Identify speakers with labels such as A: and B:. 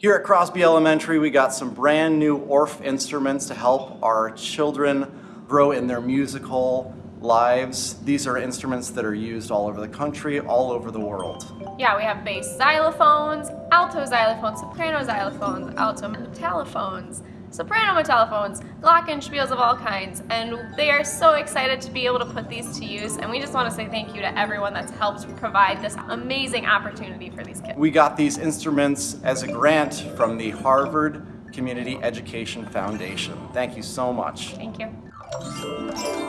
A: Here at Crosby Elementary, we got some brand new Orff instruments to help our children grow in their musical lives. These are instruments that are used all over the country, all over the world.
B: Yeah, we have bass xylophones, alto xylophones, soprano xylophones, alto metallophones, soprano metallophones, glockenspiels of all kinds, and they are so excited to be able to put these to use, and we just want to say thank you to everyone that's helped provide this amazing opportunity for these kids.
A: We got these instruments as a grant from the Harvard Community Education Foundation. Thank you so much.
B: Thank you.